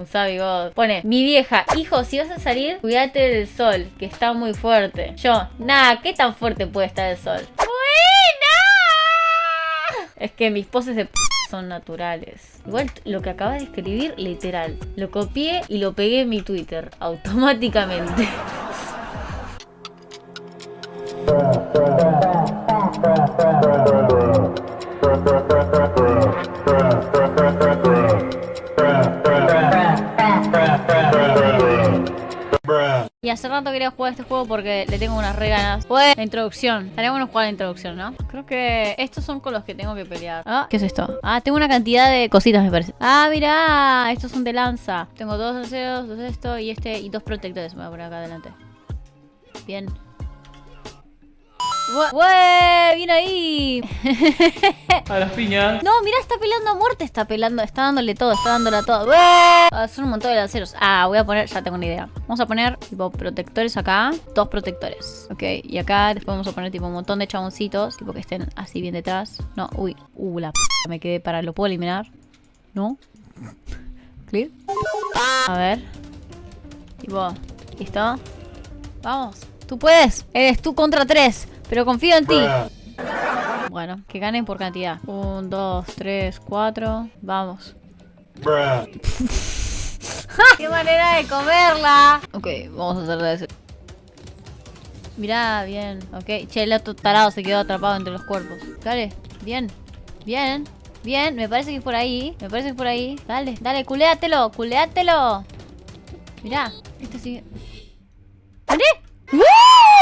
Usá bigote. Pone, mi vieja, hijo, si vas a salir, cuídate del sol, que está muy fuerte. Yo, nada, ¿qué tan fuerte puede estar el sol? ¡Buena! Es que mis poses de p son naturales. Igual lo que acabas de escribir, literal. Lo copié y lo pegué en mi Twitter, automáticamente. Hace rato quería jugar este juego porque le tengo unas re ganas. Pues, la introducción. Estaría bueno jugar la introducción, ¿no? Creo que estos son con los que tengo que pelear. Ah, ¿qué es esto? Ah, tengo una cantidad de cositas, me parece. Ah, mira, estos son de lanza. Tengo dos lanceros, dos esto y este y dos protectores. Me voy a poner acá adelante. Bien. ¡Bue! ¡Bien ahí! A las piñas. No, mira, está peleando a muerte. Está peleando, está dándole todo, está dándole a todo. Ah, son un montón de lanceros. Ah, voy a poner, ya tengo una idea. Vamos a poner tipo protectores acá. Dos protectores. Ok, y acá después vamos a poner tipo un montón de chaboncitos. Tipo que estén así bien detrás. No, uy. Uh, la p me quedé para. ¿Lo puedo eliminar? ¿No? ¿Clear? A ver. Tipo, ¿listo? Vamos. Tú puedes. Eres tú contra tres. Pero confío en ti. Bueno, que ganen por cantidad. Un, dos, tres, cuatro. Vamos. ¡Qué manera de comerla! Ok, vamos a hacerle ese. Mirá, bien. Ok. Che, el otro tarado se quedó atrapado entre los cuerpos. Dale. Bien. Bien. Bien. Me parece que es por ahí. Me parece que es por ahí. Dale, dale. Culeátelo. Culeátelo. Mirá. Este sigue. ¿Vale?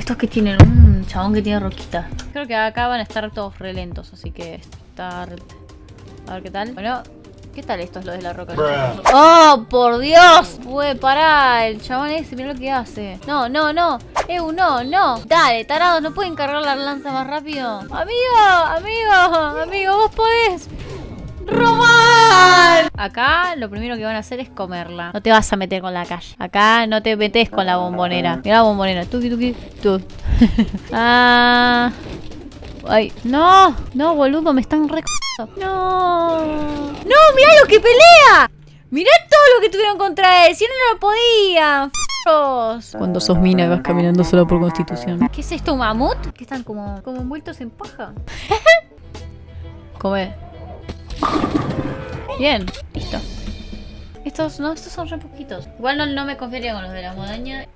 Estos que tienen un chabón que tiene roquita. Creo que acá van a estar todos re lentos, así que está... re- A ver qué tal. Bueno, ¿qué tal esto es lo de la roca? ¡Oh, por Dios! Güey, pará, el chabón ese, mira lo que hace. No, no, no. Eu, no, no. Dale, tarados, ¿no pueden cargar la lanza más rápido? Amigo, amigo, amigo, vos podés. ¡Robar! Acá lo primero que van a hacer es comerla. No te vas a meter con la calle. Acá no te metes con la bombonera. Mira la bombonera. Tuki, tuki, tu. ah. Ay, no, no, boludo, me están re... No. No, mirá lo que pelea. Mirá todo lo que tuvieron contra él. Si no, no lo podían. Cuando sos mina y vas caminando solo por constitución. ¿Qué es esto, un mamut? Que están como, como envueltos en paja. Come. Bien, listo. Estos, no, estos son re poquitos. Igual no, no me confiaría con los de la montaña. ¿Eh?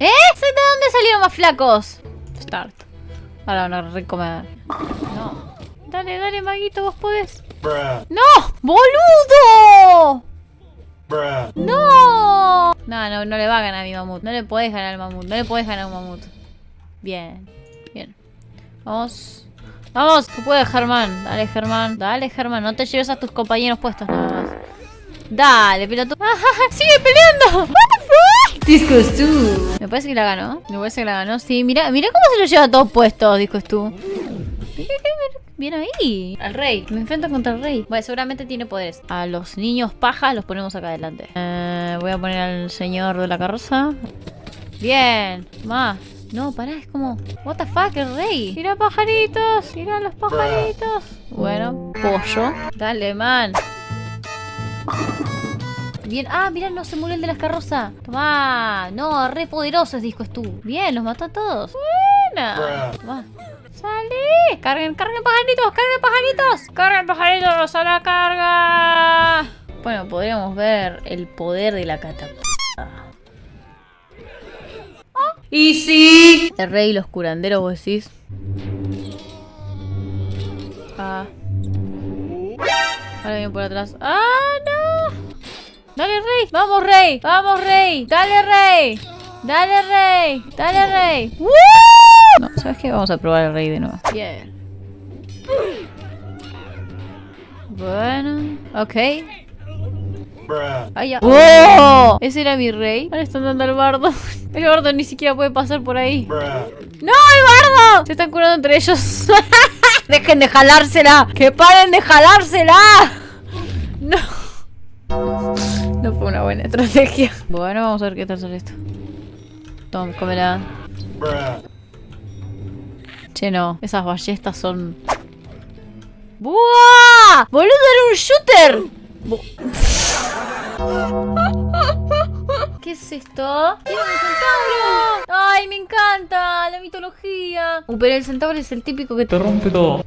¿De dónde salieron más flacos? Start. Ahora van a recomer. No. Dale, dale, maguito, vos podés. ¡No! ¡Boludo! ¡No! No, no, no le va a ganar a mi mamut. No le podés ganar al mamut. No le podés ganar a un mamut. Bien. Bien. Vamos. Vamos, tú puedes, Germán. Dale, Germán. Dale, Germán. No te lleves a tus compañeros puestos nada más. Dale, pero tú. ¡Sigue peleando! ¿What the fuck? Disco tú. Me parece que la ganó. Me parece que la ganó. Sí, mira, mira cómo se lo lleva a todos puestos, Disco tú. Bien ahí. Al rey. Me enfrento contra el rey. Bueno, seguramente tiene poderes. A los niños pajas los ponemos acá adelante. Eh, voy a poner al señor de la carroza. Bien. Más. No, pará, es como... What the fuck, el rey. Mira pajaritos. Mira los pajaritos. Bueno, pollo. Dale, man. Bien. Ah, mira, no se murió el de las carrozas. Tomá. No, re poderosos, disco es tú. Bien, los mató a todos. Buena. Tomá. ¡Salí! ¡Carguen, carguen pajaritos! ¡Carguen pajaritos! ¡Carguen pajaritos a la carga! Bueno, podríamos ver el poder de la catapulta. ¡Y sí! El rey y los curanderos, vos decís. Ah. Ahora viene por atrás. ¡Ah, no! ¡Dale, rey! ¡Vamos, rey! ¡Vamos, rey! ¡Dale, rey! ¡Dale, rey! ¡Dale, rey! ¡Woo! No, ¿sabes qué? Vamos a probar el rey de nuevo. Bien. Bueno, ok. Ay, ya. ¡Oh! Ese era mi rey. Ahora están dando al bardo. El bardo ni siquiera puede pasar por ahí. ¡No, el bardo! Se están curando entre ellos. ¡Dejen de jalársela! ¡Que paren de jalársela! No. No fue una buena estrategia. Bueno, vamos a ver qué tal sale esto. Tom, cómela. Che, no. Esas ballestas son... ¡Buah! ¡Boludo, era un shooter! Bu- ¿Qué es esto? ¡Tiene un centauro! ¡Ay, me encanta! La mitología. Uh, pero el centauro es el típico que Te rompe todo.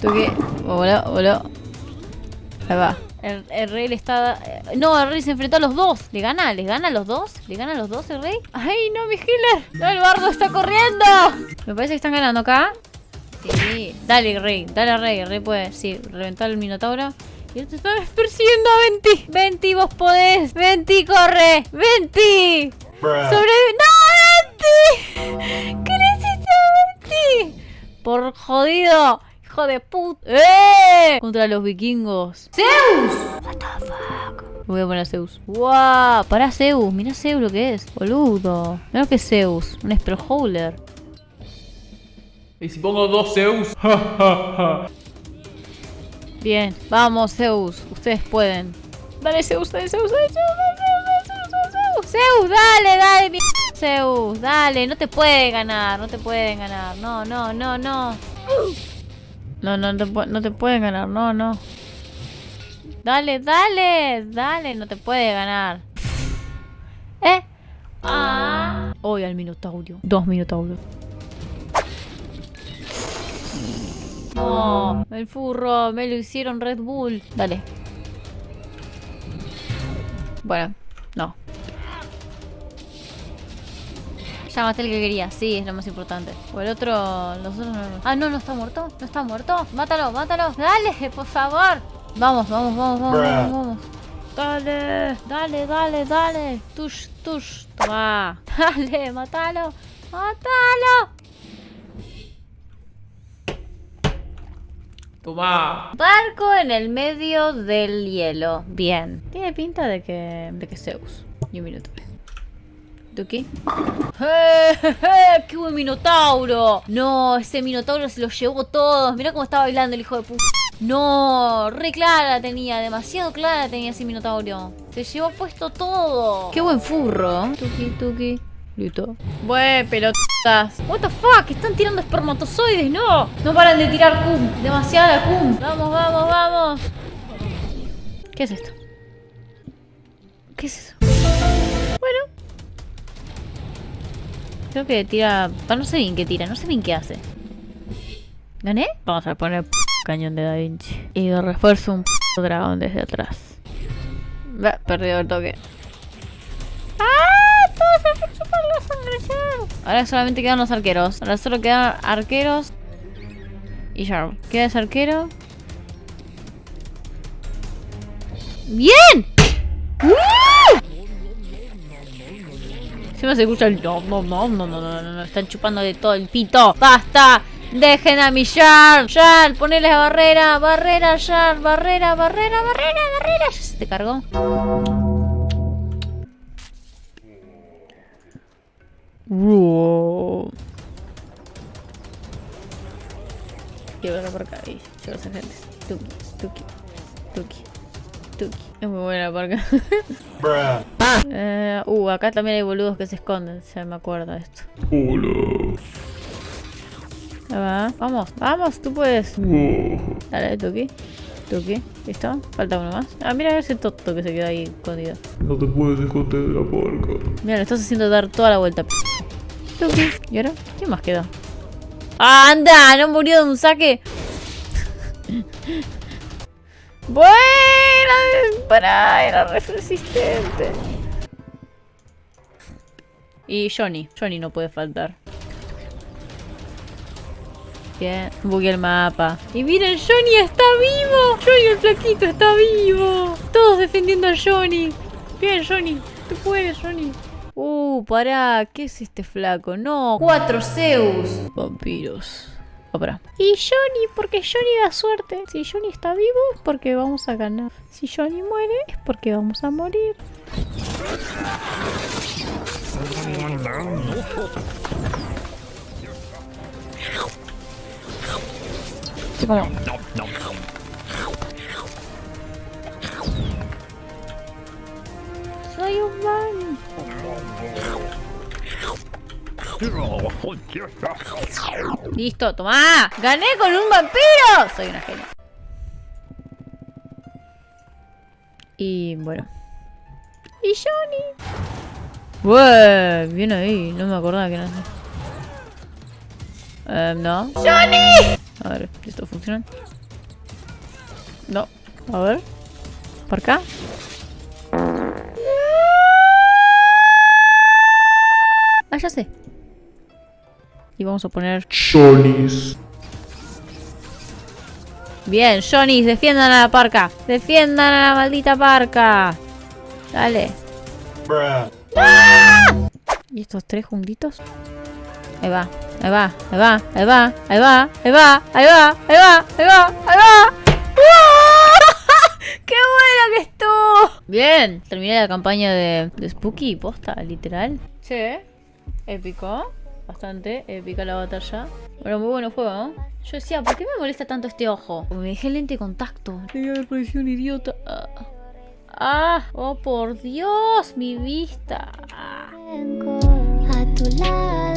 Toque. Hola, hola. Ahí va. El, el rey le está... eh, No, el rey se enfrentó a los dos. ¿Le gana? ¿Le gana a los dos? ¿Le gana a los dos el rey? ¡Ay, no, mi healer! ¡No, el bardo está corriendo! Me parece que están ganando acá. Sí. Dale, rey. Dale, rey. El rey puede, sí, reventar el minotauro. Y él te está persiguiendo a Venti. Venti, vos podés. Venti, corre. Venti. Sobrevive. ¡No, Venti! ¿Qué le hiciste a Venti? Por jodido. Hijo de puta. ¡Eh! Contra los vikingos. ¡Zeus! What the fuck? Me voy a poner a Zeus. ¡Wow! Pará Zeus. Mira Zeus lo que es. Boludo. Mira lo que es Zeus. Un Spellholder. ¿Y si pongo dos Zeus? Bien. Vamos, Zeus. Ustedes pueden. Dale, Zeus, dale, Zeus, dale, Zeus, dale, Zeus, Zeus, Zeus. Zeus, dale, dale, mi... Zeus, dale. No te pueden ganar. No te pueden ganar. No, no, no, no. No, no, te no te pueden ganar. No, no. Dale, dale, dale. No te puede ganar. ¿Eh? Ah. Hoy al Minotaurio. Dos Minotauros. No, el furro, me lo hicieron Red Bull. Dale. Bueno, no. Ya maté el que quería, sí, es lo más importante. O el otro, los otros no. Ah, no, no está muerto, no está muerto. Mátalo, mátalo. Dale, por favor. Vamos, vamos, vamos, vamos, vamos, vamos. Dale, dale, dale, dale. Tush, tush. Toma. Dale, mátalo. Mátalo. Tomá. Barco en el medio del hielo. Bien. Tiene pinta de que. de que Zeus. Y un minuto. ¿Duki? ¡Eh, eh! ¡Qué buen minotauro! No, ese minotauro se lo llevó todos. Mira cómo estaba bailando el hijo de puta. No, re clara tenía, demasiado clara tenía ese minotauro. Se llevó puesto todo. Qué buen furro. Tuki, tuki. Listo. Buen pelotas. What the fuck, están tirando espermatozoides, no. No paran de tirar cum. Demasiada cum. Vamos, vamos, vamos. ¿Qué es esto? ¿Qué es eso? Bueno. Creo que tira... ah, No sé bien qué tira, no sé bien qué hace. ¿Gané? Vamos a poner cañón de Da Vinci. Y de refuerzo un dragón desde atrás. Bah, perdido el toque. ¡Ah! Todo Ahora solamente quedan los arqueros. Ahora solo quedan arqueros y Sharp. Queda ese arquero. ¡Bien! ¡Uh! Encima se escucha el no, no, no, no, no, no, no, están chupando de todo el pito. ¡Basta! ¡Dejen a mi Sharp! ¡Sharp! ¡Ponele barrera! ¡Barrera, Sharp! ¡Barrera, barrera, barrera, barrera! ¿Ya se te cargó? Wow. Quiero verlo por acá y llevo a esa gente. Tuki, tuki, tuki, tuki. Es muy buena por acá. Eh, uh, acá también hay boludos que se esconden. Ya me acuerdo de esto. Hola. Ahí va. Vamos, vamos, tú puedes. Dale, Tuki. Tuki. ¿Listo? Falta uno más. Ah, mira ese toto que se quedó ahí escondido. No te puedes esconder de la porca. Mira, le estás haciendo dar toda la vuelta. Tuki. ¿Y ahora? ¿Quién más quedó? ¡Anda! ¿No murió de un saque? Buena. Pará, era re resistente. Y Johnny. Johnny no puede faltar. Bugué el mapa. Y miren, Johnny está vivo. Johnny el flaquito está vivo. Todos defendiendo a Johnny. Bien, Johnny. Tú puedes, Johnny. Uh, pará. ¿Qué es este flaco? No. Cuatro Zeus. Vampiros. Pará. Y Johnny, porque Johnny da suerte. Si Johnny está vivo, es porque vamos a ganar. Si Johnny muere, es porque vamos a morir. Soy un man. Listo, toma. Gané con un vampiro. Soy una genia. Y bueno. Y Johnny. Bueh, bien ahí. No me acordaba que era así. Eh, no. ¡Johnny! A ver, ¿esto funciona? No. A ver. ¿Por acá? Ah, ya sé. Y vamos a poner... Johnny's. Bien, Johnny, defiendan a la parca. Defiendan a la maldita parca. Dale. ¡Ah! ¿Y estos tres juntitos? Ahí va, ahí va, ahí va, ahí va, ahí va, ahí va, ahí va, ahí va, ahí va, ahí va. ¡Qué buena que estuvo! Bien, terminé la campaña de, de Spooky, posta, literal. Sí, épico. Bastante épica la batalla. Bueno, muy bueno juego, ¿no? Yo decía, ¿por qué me molesta tanto este ojo? Porque me dejé el lente de contacto. Debía haber parecido un idiota. Ah. ah, oh por Dios, mi vista. Ah. A tu lado.